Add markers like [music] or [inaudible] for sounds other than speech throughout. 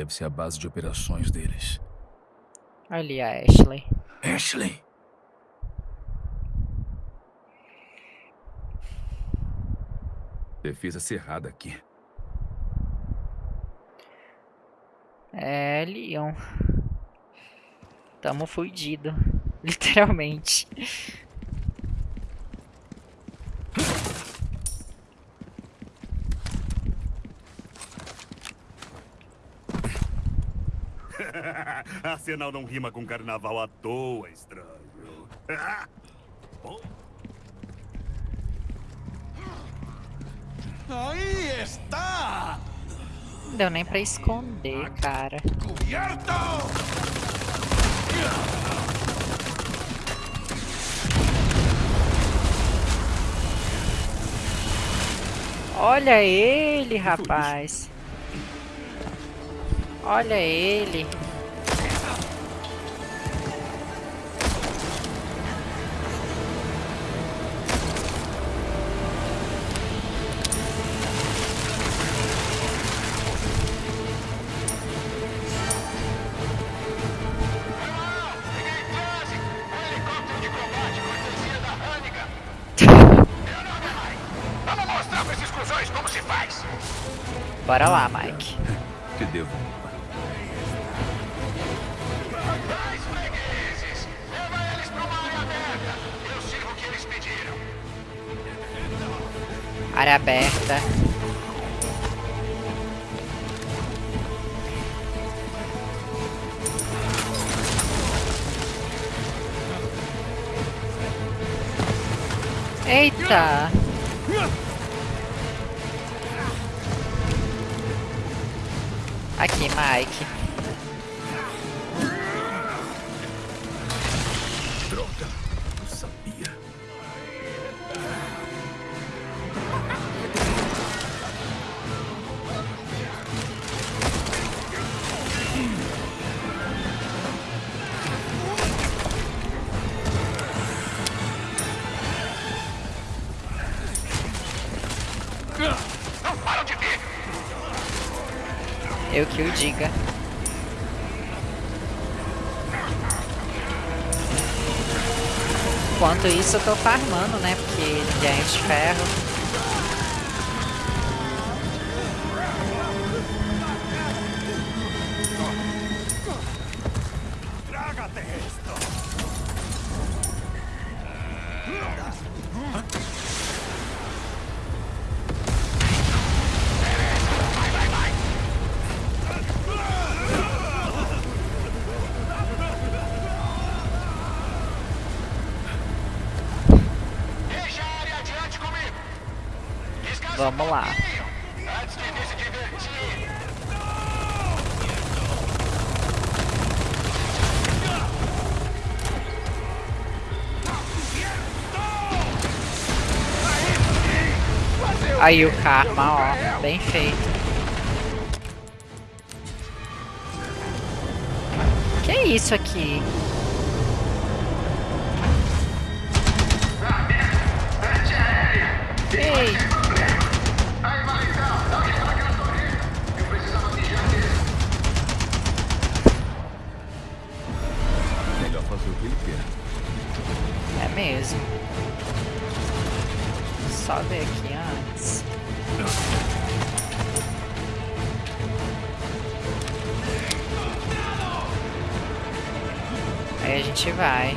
Deve ser a base de operações deles. Ali a Ashley. Ashley! Defesa cerrada aqui. É, Leon. Tamo fudido. [laughs] Literalmente. Arsenal não rima com carnaval à toa, estranho. [laughs] Aí está! Não deu nem pra esconder, cara. Cubierto! Olha ele, rapaz. Olha ele. Bora lá, Mike. [laughs] Te devo. Mais fregueses! Leva eles para uma área aberta! Eu Eu que o diga. Enquanto isso eu tô farmando, né? Porque ninguém é de ferro. Aí o karma, ó. Bem feito. Que é isso aqui? Só ver aqui antes. Aí a gente vai.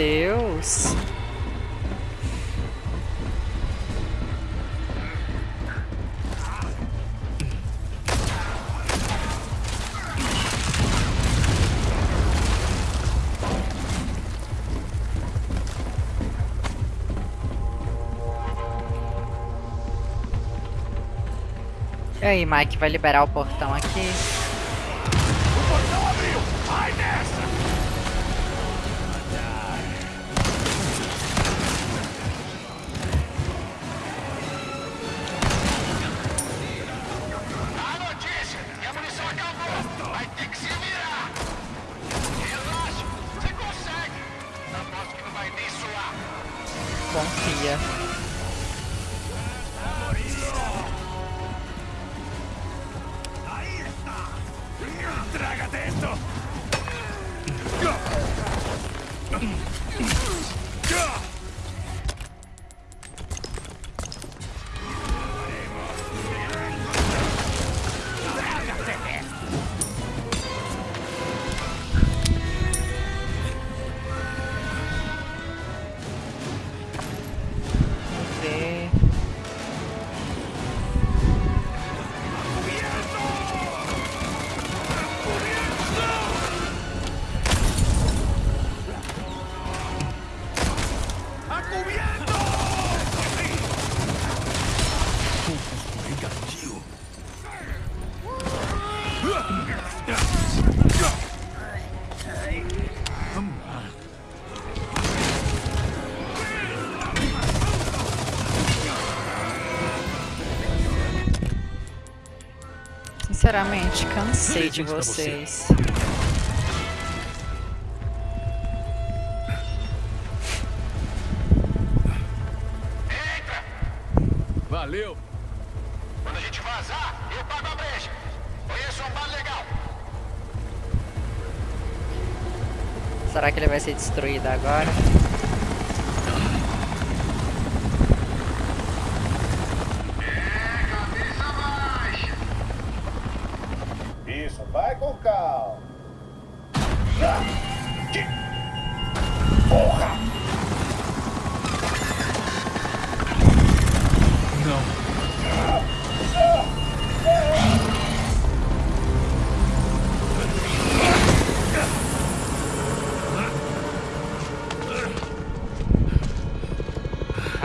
Deus. E aí, Mike, vai liberar o portão aqui? Sinceramente, cansei de você. vocês. Entra! Valeu. Quando a gente vazar, eu pago a brecha. Conheço um bar legal. Será que ele vai ser destruído agora?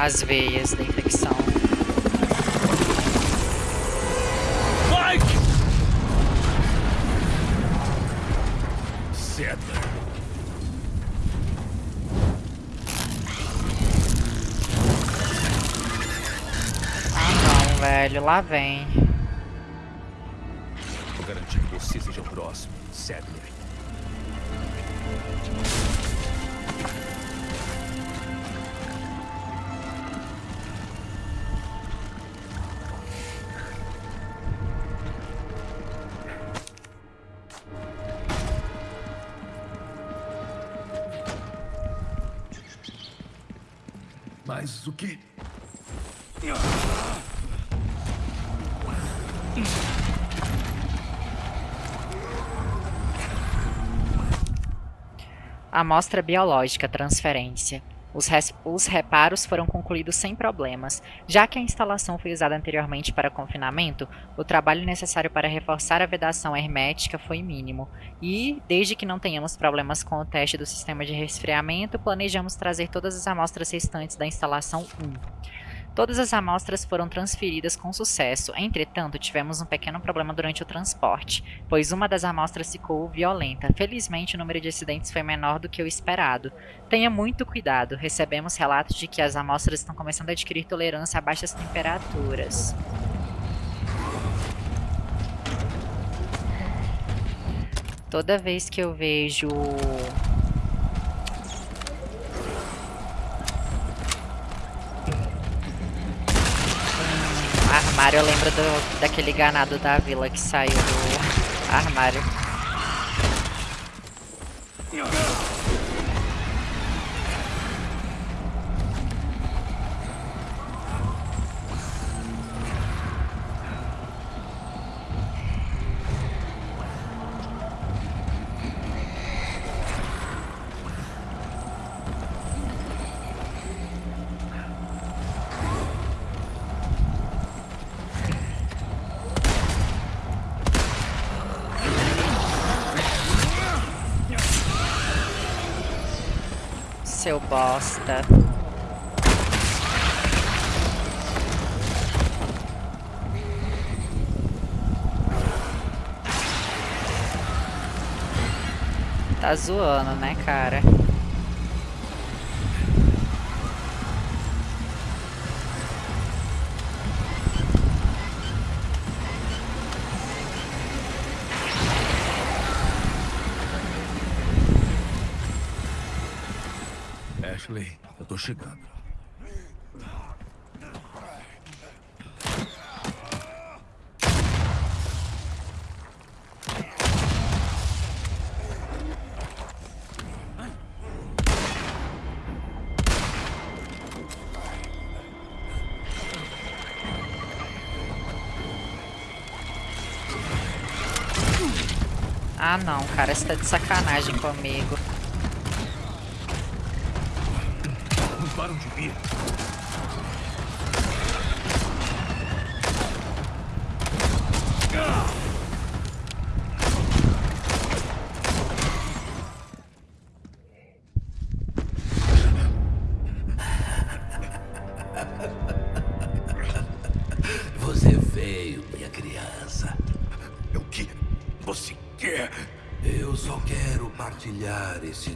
As veias da infecção. Mike! Sadler. Ah não, velho, lá vem. Amostra biológica transferência. Os, os reparos foram concluídos sem problemas. Já que a instalação foi usada anteriormente para confinamento, o trabalho necessário para reforçar a vedação hermética foi mínimo. E, desde que não tenhamos problemas com o teste do sistema de resfriamento, planejamos trazer todas as amostras restantes da instalação 1. Todas as amostras foram transferidas com sucesso, entretanto, tivemos um pequeno problema durante o transporte, pois uma das amostras ficou violenta. Felizmente, o número de acidentes foi menor do que o esperado. Tenha muito cuidado, recebemos relatos de que as amostras estão começando a adquirir tolerância a baixas temperaturas. Toda vez que eu vejo armário, eu lembro do, daquele ganado da vila que saiu do armário. Seu bosta. Tá zoando, né, cara? Ashley, eu tô chegando. Ah não, cara, você tá de sacanagem comigo. Vir. Você veio, minha criança. O que você quer? Eu só quero partilhar esse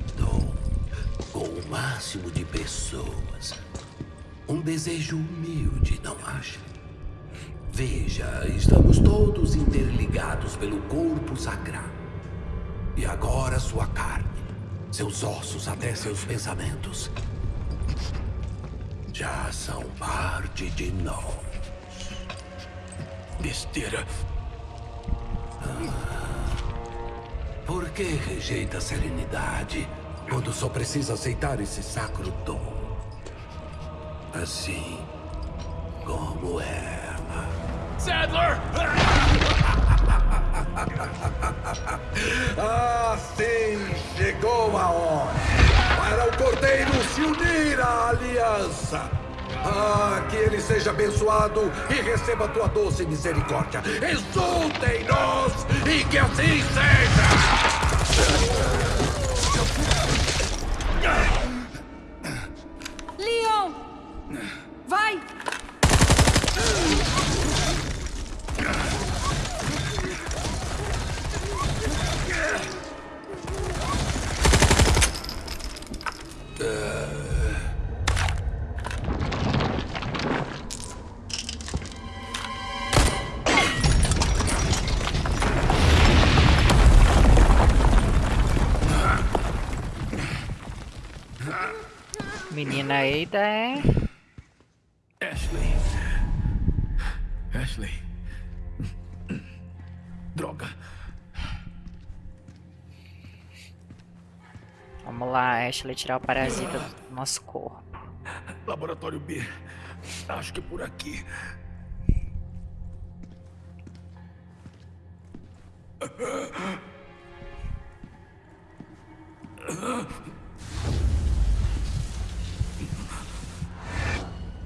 máximo de pessoas. Um desejo humilde, não acha? Veja, estamos todos interligados pelo corpo sagrado. E agora sua carne, seus ossos até seus pensamentos já são parte de nós. Besteira. Por que rejeita a serenidade quando só precisa aceitar esse sacro dom? Assim como ela. Sadler! Ah, [laughs] sim! Chegou a hora para o Cordeiro se unir à aliança! Ah, que ele seja abençoado e receba tua doce misericórdia! Exultem-nos e que assim seja! Mình nhìn này ta. Ashley, tirar o parasita do nosso corpo. Laboratório B. Acho que por aqui.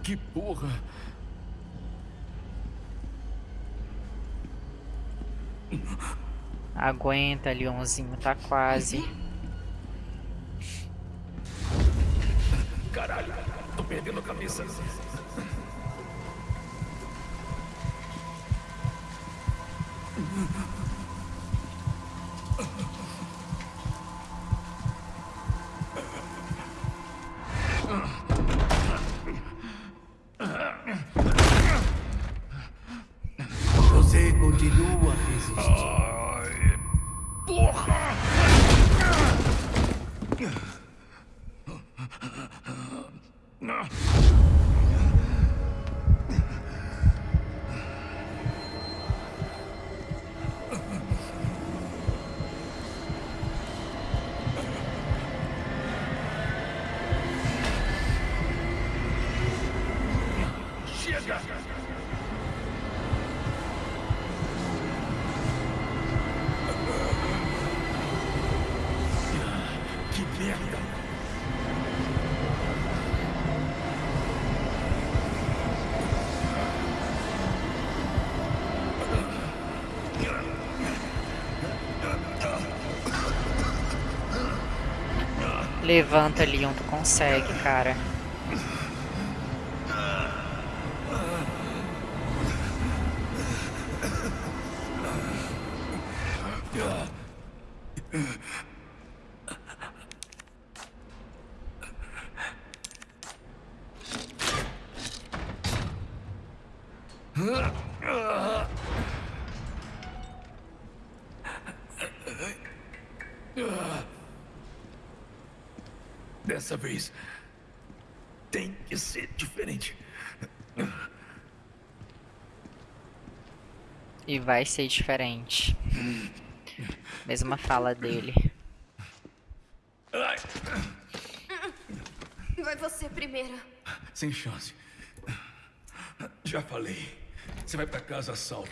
Que porra! Aguenta, Leonzinho, tá quase. season. Levanta, Leon, tu consegue, cara. Dessa vez tem que ser diferente. E vai ser diferente. Mesma fala dele. Ai, Vai você primeiro. sem chance. Já falei. Você vai pra casa salvo.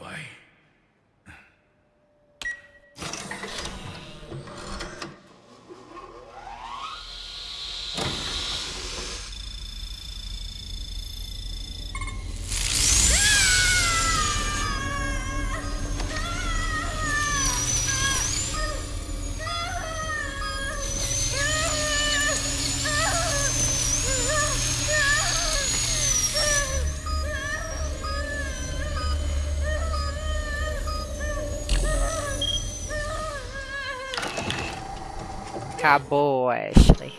E Acabou, Ashley.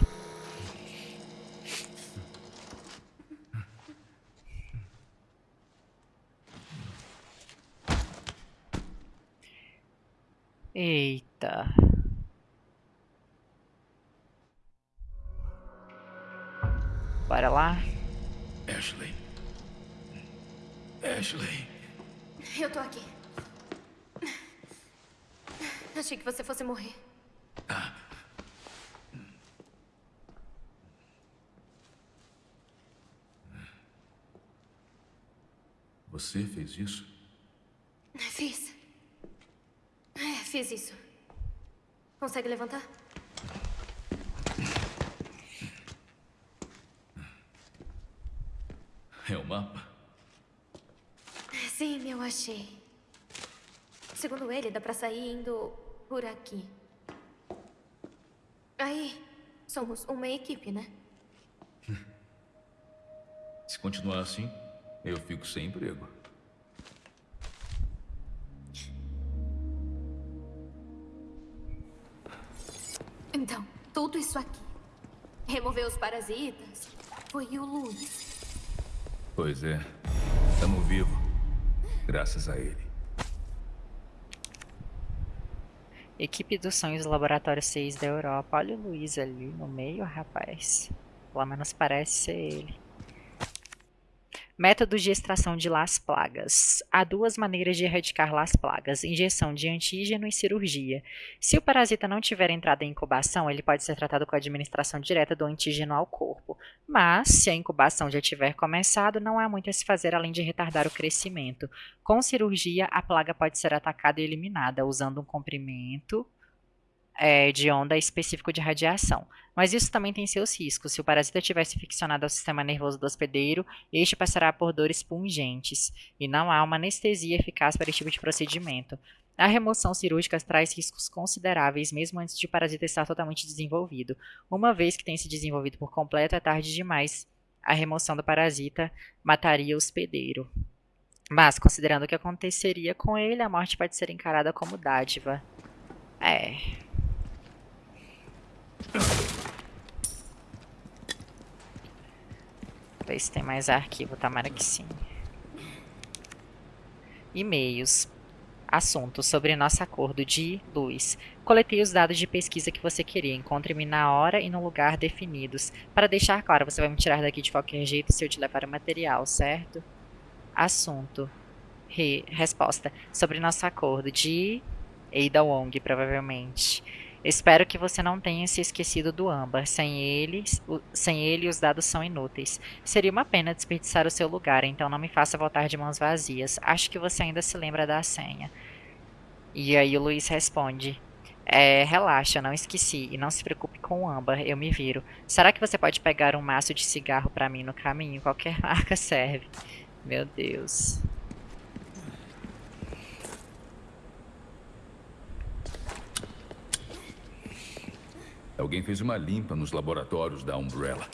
Eita. Bora lá? Ashley. Ashley. Eu tô aqui. Achei que você fosse morrer. Você fez isso? Fiz. É, fiz isso. Consegue levantar? É o mapa? Sim, eu achei. Segundo ele, dá pra sair indo por aqui. Aí, somos uma equipe, né? Se continuar assim, eu fico sem emprego. Parasitas foi o Luiz. Pois é. Estamos vivos. Graças a ele. Equipe dos sonhos do Laboratório 6 da Europa. Olha o Luiz ali no meio, rapaz. Pelo menos parece ser ele. Métodos de extração de Las Plagas. Há duas maneiras de erradicar Las Plagas: injeção de antígeno e cirurgia. Se o parasita não tiver entrado em incubação, ele pode ser tratado com a administração direta do antígeno ao corpo. Mas, se a incubação já tiver começado, não há muito a se fazer além de retardar o crescimento. Com cirurgia, a plaga pode ser atacada e eliminada usando um comprimento é, de onda específico de radiação. Mas isso também tem seus riscos. Se o parasita tivesse ficcionado ao sistema nervoso do hospedeiro, este passará por dores pungentes, e não há uma anestesia eficaz para esse tipo de procedimento. A remoção cirúrgica traz riscos consideráveis mesmo antes de o parasita estar totalmente desenvolvido. Uma vez que tem se desenvolvido por completo, é tarde demais. A remoção do parasita mataria o hospedeiro. Mas, considerando o que aconteceria com ele, a morte pode ser encarada como dádiva. É. Ver se tem mais arquivo, tomara que sim. E-mails. Assunto sobre nosso acordo de luz. Coletei os dados de pesquisa que você queria. Encontre-me na hora e no lugar definidos. Para deixar claro, você vai me tirar daqui de qualquer jeito se eu te levar o material, certo? Assunto. Re resposta. Sobre nosso acordo de Ada Wong, provavelmente. Espero que você não tenha se esquecido do âmbar. Sem ele, sem ele, os dados são inúteis. Seria uma pena desperdiçar o seu lugar, então não me faça voltar de mãos vazias. Acho que você ainda se lembra da senha. E aí o Luiz responde. É, relaxa, não esqueci. E não se preocupe com o âmbar, eu me viro. Será que você pode pegar um maço de cigarro para mim no caminho? Qualquer [laughs] marca serve. Meu Deus. Alguém fez uma limpa nos laboratórios da Umbrella.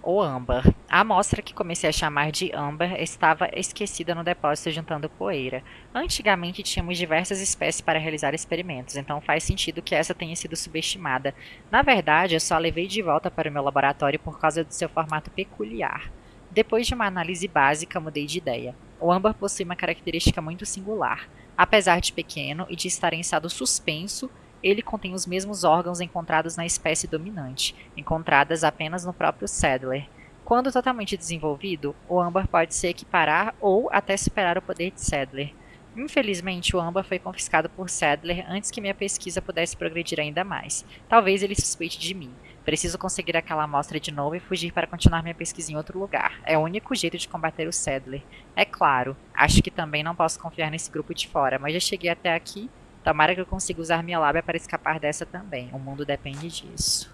O âmbar. A amostra que comecei a chamar de âmbar estava esquecida no depósito juntando poeira. Antigamente tínhamos diversas espécies para realizar experimentos, então faz sentido que essa tenha sido subestimada. Na verdade, eu só a levei de volta para o meu laboratório por causa do seu formato peculiar. Depois de uma análise básica, mudei de ideia. O âmbar possui uma característica muito singular. Apesar de pequeno e de estar em estado suspenso, ele contém os mesmos órgãos encontrados na espécie dominante, encontradas apenas no próprio Sadler. Quando totalmente desenvolvido, o âmbar pode se equiparar ou até superar o poder de Sadler. Infelizmente, o âmbar foi confiscado por Sadler antes que minha pesquisa pudesse progredir ainda mais. Talvez ele suspeite de mim, Preciso conseguir aquela amostra de novo e fugir para continuar minha pesquisa em outro lugar. É o único jeito de combater o Sadler. É claro, acho que também não posso confiar nesse grupo de fora, mas já cheguei até aqui. Tomara que eu consiga usar minha lábia para escapar dessa também. O mundo depende disso.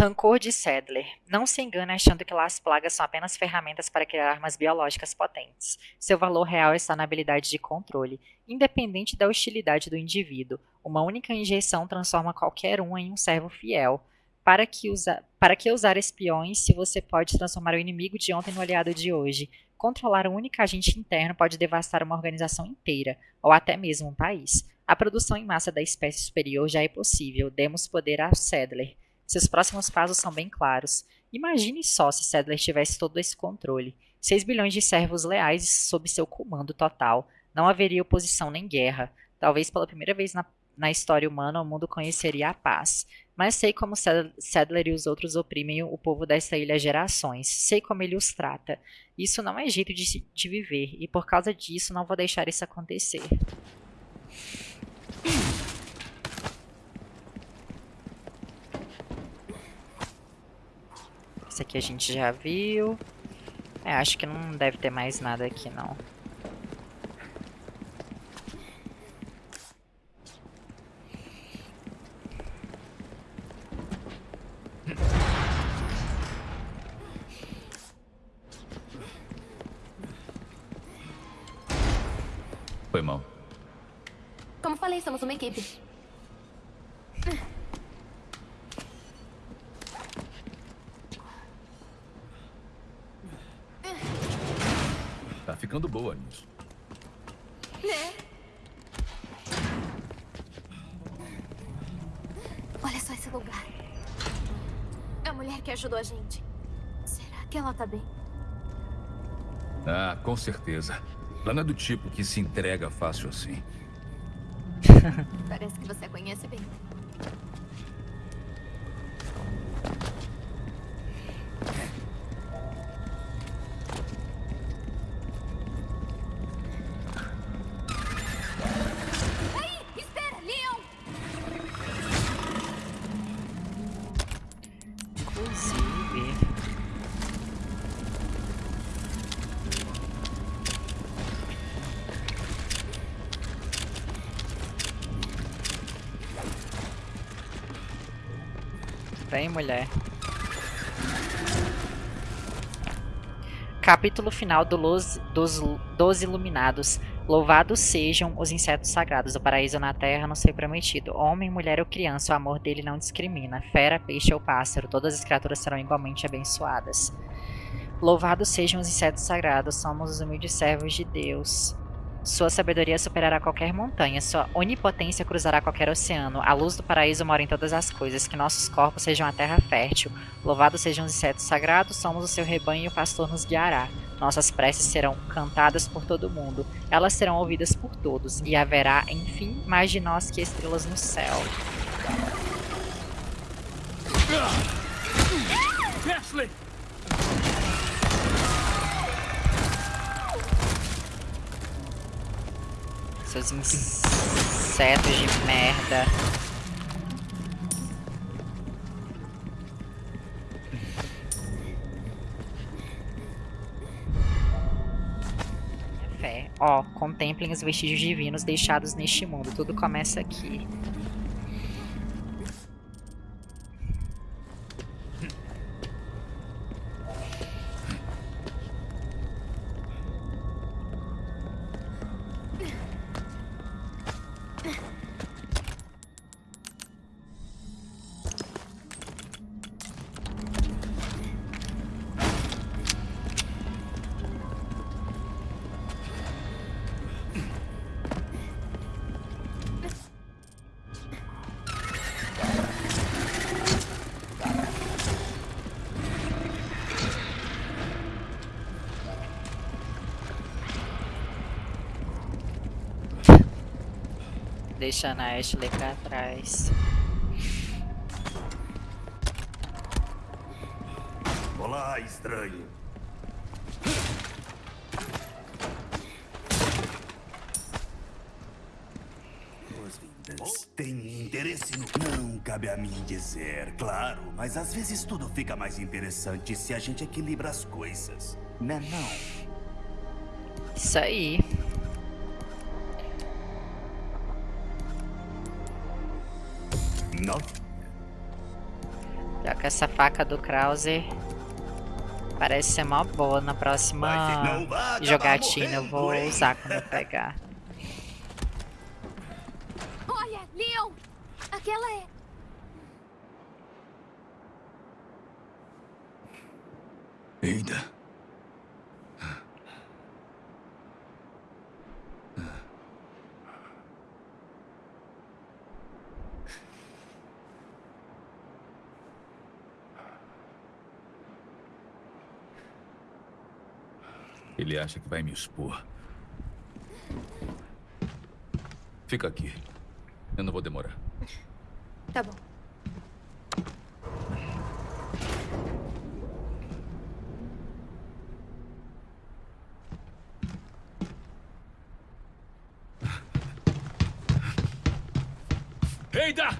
Rancor de Sadler. Não se engane achando que as plagas são apenas ferramentas para criar armas biológicas potentes. Seu valor real está na habilidade de controle, independente da hostilidade do indivíduo. Uma única injeção transforma qualquer um em um servo fiel. Para que, usa... para que usar espiões se você pode transformar o inimigo de ontem no aliado de hoje? Controlar um único agente interno pode devastar uma organização inteira, ou até mesmo um país. A produção em massa da espécie superior já é possível. Demos poder a Sadler. Seus próximos passos são bem claros. Imagine só se Sadler tivesse todo esse controle. 6 bilhões de servos leais sob seu comando total. Não haveria oposição nem guerra. Talvez pela primeira vez na na história humana, o mundo conheceria a paz. Mas sei como Sadler e os outros oprimem o povo desta ilha há gerações. Sei como ele os trata. Isso não é jeito de, de viver, e por causa disso não vou deixar isso acontecer. Esse aqui a gente já viu. É, acho que não deve ter mais nada aqui, não. Foi mal. Como falei, somos uma equipe. ficando boa nisso. Né? Olha só esse lugar. É a mulher que ajudou a gente. Será que ela tá bem? Ah, com certeza. Ela não é do tipo que se entrega fácil assim. [laughs] Parece que você a conhece bem. Mulher. Capítulo final do dos, dos Iluminados. Louvados sejam os insetos sagrados. O paraíso na terra nos foi prometido. Homem, mulher ou criança, o amor dele não discrimina. Fera, peixe ou pássaro, todas as criaturas serão igualmente abençoadas. Louvados sejam os insetos sagrados. Somos os humildes servos de Deus. Sua sabedoria superará qualquer montanha, sua onipotência cruzará qualquer oceano. A luz do paraíso mora em todas as coisas, que nossos corpos sejam a terra fértil. Louvados sejam os insetos sagrados, somos o seu rebanho e o pastor nos guiará. Nossas preces serão cantadas por todo mundo, elas serão ouvidas por todos, e haverá, enfim, mais de nós que estrelas no céu. Ashley! Seus insetos de merda. Ó, contemplem os vestígios divinos deixados neste mundo. Tudo começa aqui. Deixando a Ashley pra trás. Olá, estranho. Tem interesse no... Não cabe a mim dizer, claro. Mas às vezes tudo fica mais interessante se a gente equilibra as coisas. Né não? Isso aí. Essa faca do Krauser parece ser mó boa na próxima jogatina. Eu vou usar quando eu pegar. [laughs] Olha, Leon! Aquela é. Eida. Ele acha que vai me expor. Fica aqui. Eu não vou demorar. Tá bom. Eida!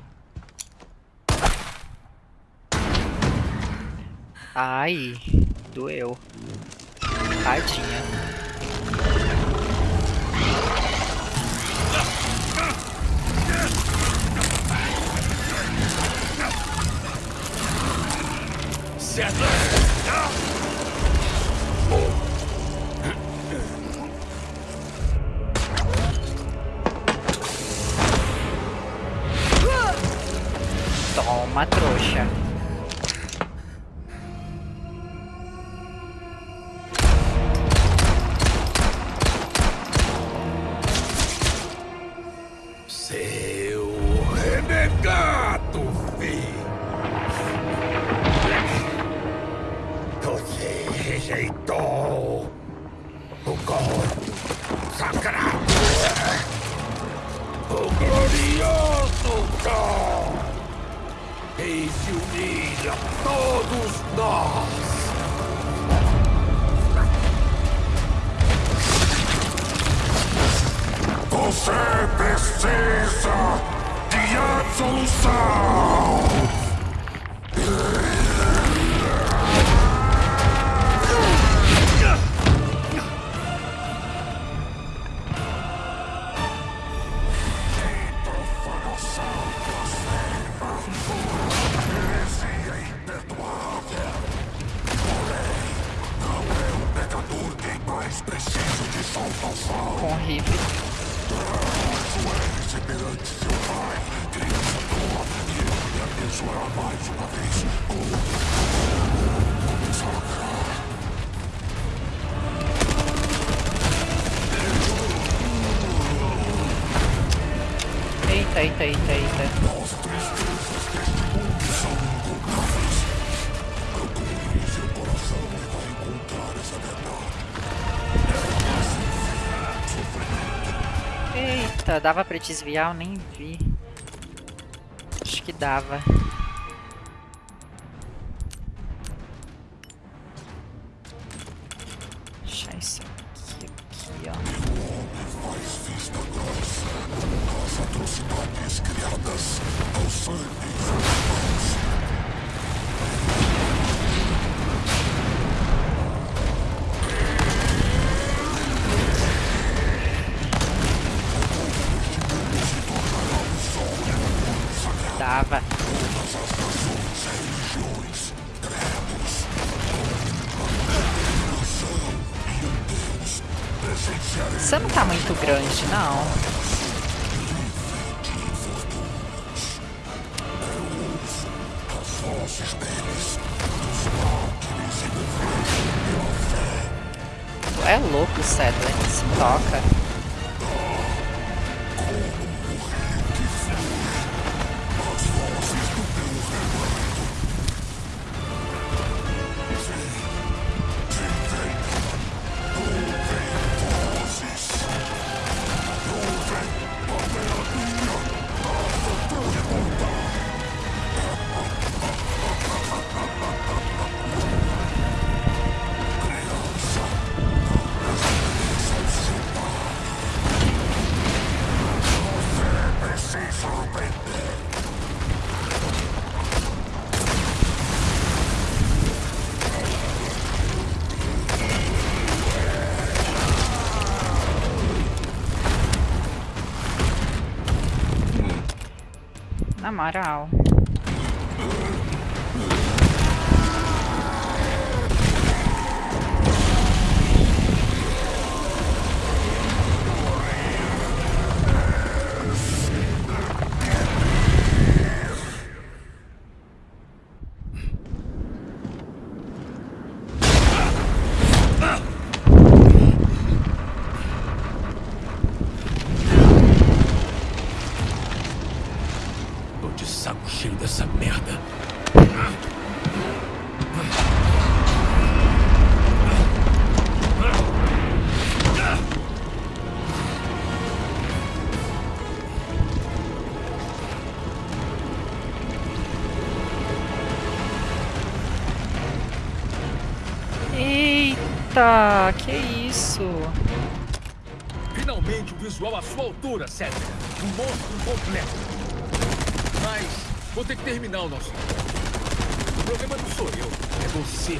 Ai, doeu. Tadinha. Certo! De absolução! Dava pra desviar? Eu nem vi. Acho que dava. Cedric. Se toca. Na moral. Eita, que isso? Finalmente um visual à sua altura, Cedric. Um monstro completo. Mas vou ter que terminar o nosso. O problema não sou eu, é você.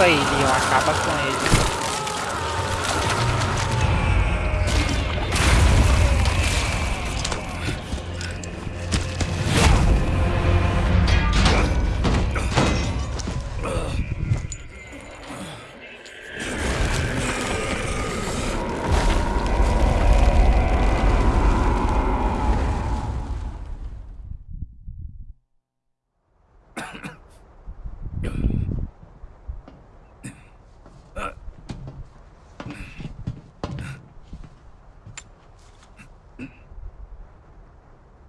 Aí, Leon. Acaba com ele.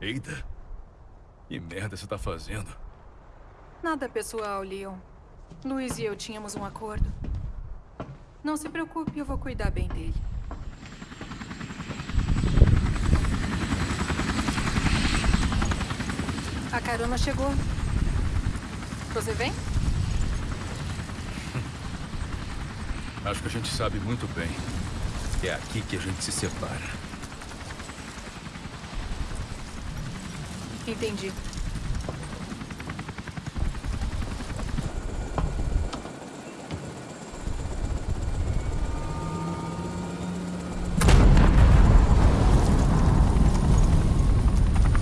Eita. Que merda você tá fazendo? Nada pessoal, Leon. Luiz e eu tínhamos um acordo. Não se preocupe, eu vou cuidar bem dele. A carona chegou. Você vem? Acho que a gente sabe muito bem. que É aqui que a gente se separa. Entendi.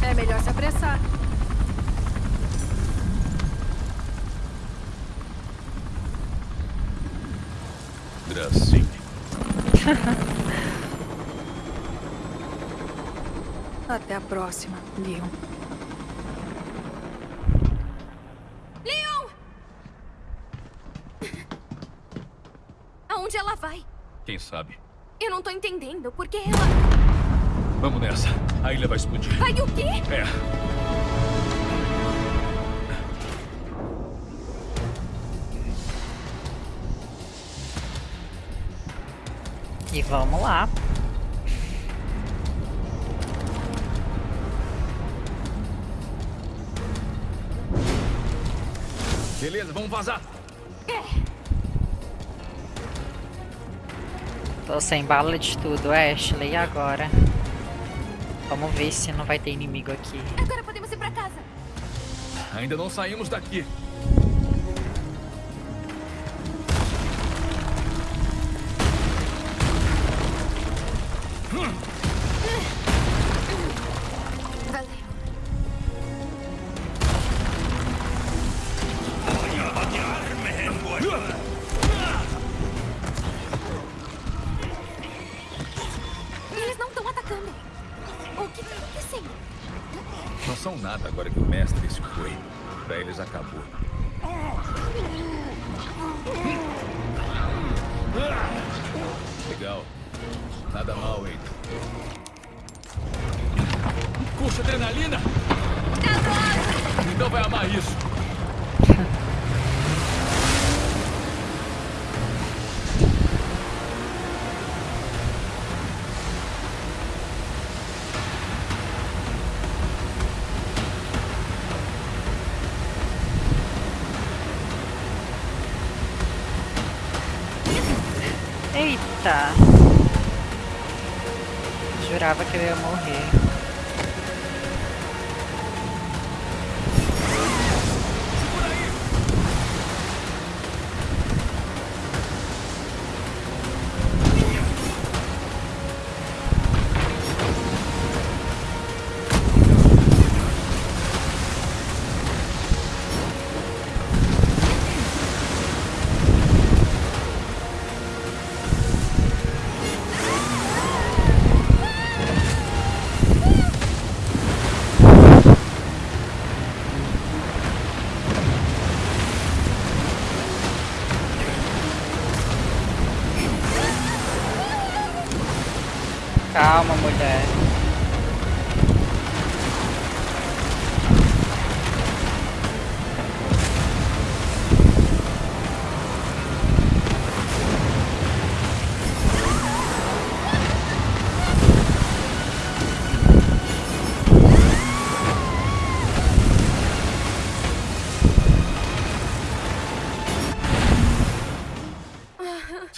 É melhor se apressar. Gracinha. [laughs] Até a próxima, Leon. Leon! Aonde ela vai? Sabe? Eu não tô entendendo. Por que ela. Vamos nessa. A ilha vai explodir. Vai o quê? É. E vamos lá. Beleza, vamos vazar. Tô sem bala de tudo, Ashley. E agora? Vamos ver se não vai ter inimigo aqui. Agora podemos ir pra casa. Ainda não saímos daqui. Eita! Jurava que eu ia morrer.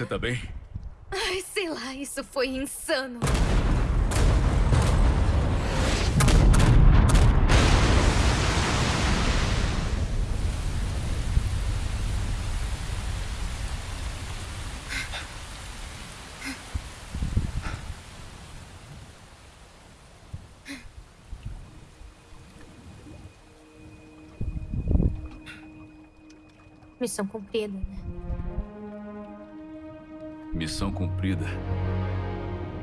Você tá bem? Ai, sei lá, isso foi insano. Missão cumprida, né? Missão cumprida.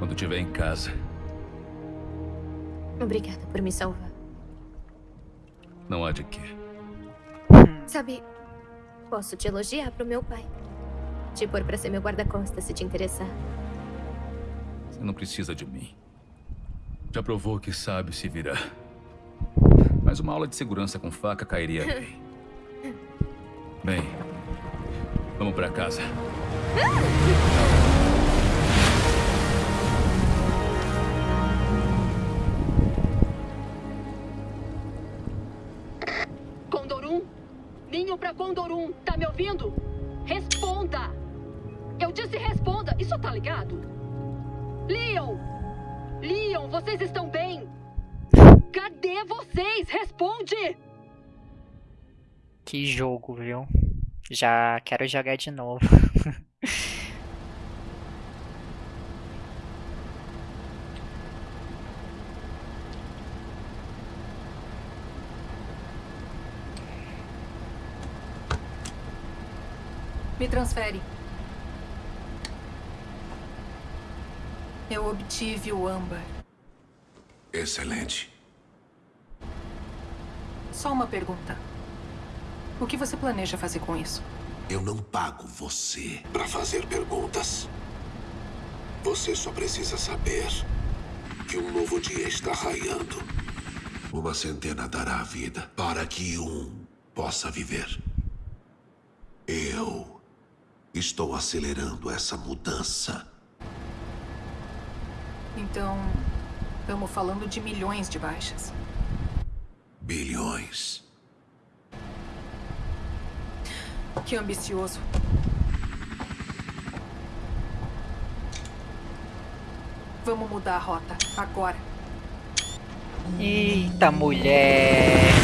Quando estiver em casa. Obrigada por me salvar. Não há de quê. Sabe, posso te elogiar pro meu pai. Te pôr pra ser meu guarda-costas se te interessar. Você não precisa de mim. Já provou que sabe se virar. Mas uma aula de segurança com faca cairia bem. [laughs] Bem, vamos pra casa. Condorum? Ninho pra Condorum, tá me ouvindo? Responda! Eu disse responda, isso tá ligado? Leon! Leon, vocês estão bem? Cadê vocês? Responde! Que jogo, viu? Já quero jogar de novo. [laughs] Me transfere. Eu obtive o âmbar. Excelente. Só uma pergunta. O que você planeja fazer com isso? Eu não pago você para fazer perguntas. Você só precisa saber que um novo dia está raiando. Uma centena dará a vida para que um possa viver. Eu estou acelerando essa mudança. Então, estamos falando de milhões de baixas. Bilhões. Que ambicioso. Vamos mudar a rota, agora. Eita, mulher!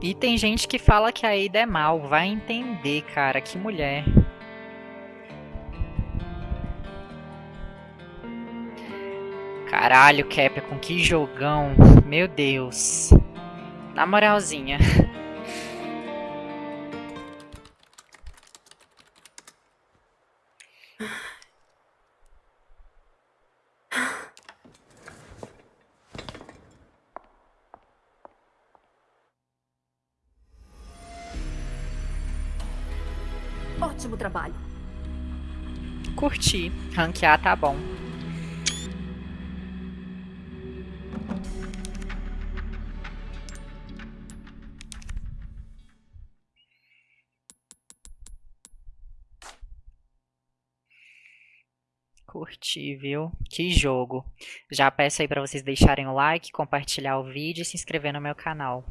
E tem gente que fala que a Ada é mal. Vai entender, cara. Que mulher. Caralho, Capcom, que jogão. Meu Deus. Na moralzinha. Curti. Ranquear tá bom. Curti, viu? Que jogo. Já peço aí pra vocês deixarem o like, compartilhar o vídeo e se inscrever no meu canal.